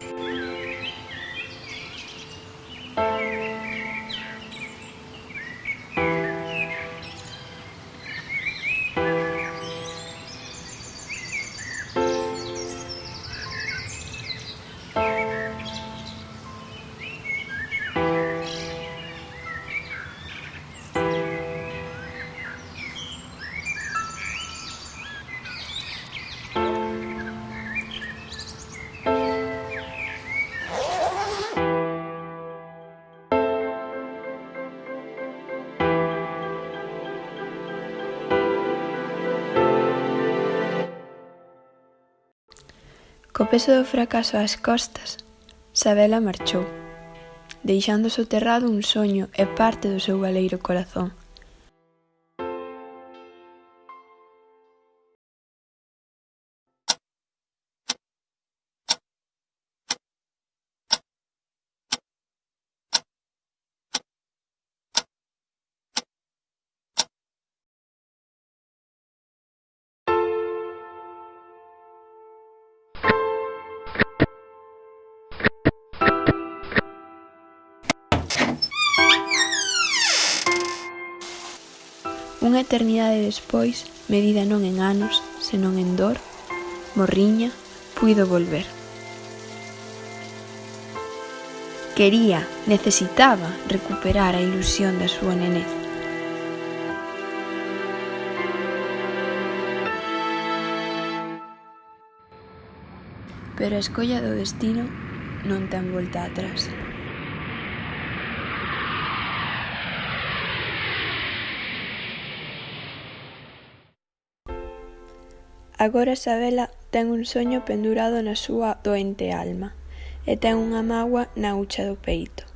you Co peso do fracaso ás costas, Sabela marchou, deixando soterrado un soño e parte do seu baleiro corazón. Unha eternidade despois, medida non en anos, senón en dor, morriña, puido volver. Quería, necesitaba recuperar a ilusión da súa nenez. Pero a escolla do destino non ten volta atrás. Agora Sabela ten un soño pendurado na súa doente alma, e ten unha mágoa na hucha do peito.